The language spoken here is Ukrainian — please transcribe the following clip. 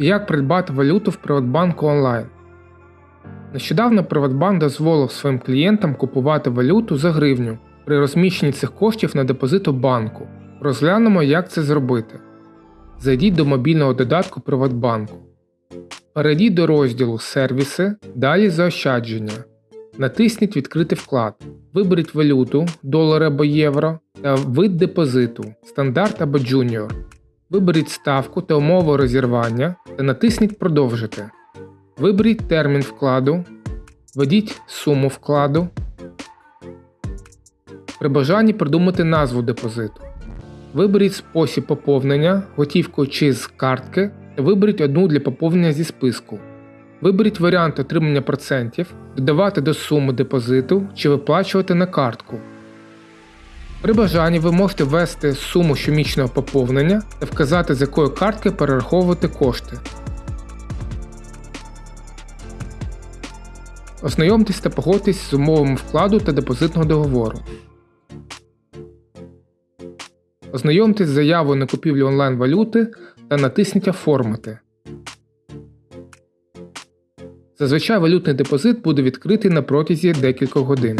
Як придбати валюту в Приватбанку онлайн? Нещодавно Приватбанк дозволив своїм клієнтам купувати валюту за гривню при розміщенні цих коштів на депозит у банку. Розглянемо, як це зробити. Зайдіть до мобільного додатку Приватбанку. Перейдіть до розділу Сервіси, далі Заощадження. Натисніть Відкрити вклад. Виберіть валюту, долар або євро та вид депозиту стандарт або джуніор. Виберіть ставку та умови розірвання та натисніть Продовжити. Виберіть термін вкладу, введіть суму вкладу. При бажанні придумати назву депозиту. Виберіть спосіб поповнення, готівкою чи з картки та виберіть одну для поповнення зі списку. Виберіть варіант отримання процентів, додавати до суми депозиту чи виплачувати на картку. При бажанні ви можете ввести суму щомісячного поповнення та вказати, з якої картки перераховувати кошти. Ознайомтесь та погодьтесь з умовами вкладу та депозитного договору. Ознайомтесь з заявою на купівлю онлайн-валюти та натисніть Оформити. Зазвичай валютний депозит буде відкритий на протязі декількох годин.